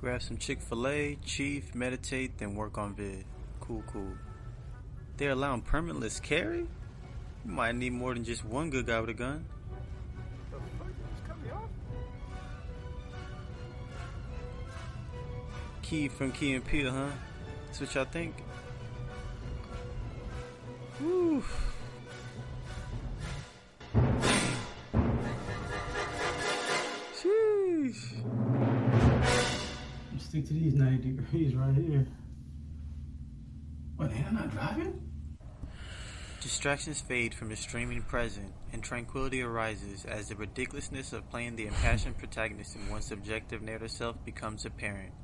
Grab some Chick-fil-A, chief, meditate, then work on vid. Cool, cool. They're allowing permitless carry? You might need more than just one good guy with a gun. The fuck? Just cut me off? Key from Key and Peele, huh? That's what y'all think? Woo. Sheesh. Stick to these 90 degrees right here. What, I'm not driving? Distractions fade from the streaming present, and tranquility arises as the ridiculousness of playing the impassioned protagonist in one's subjective narrative self becomes apparent.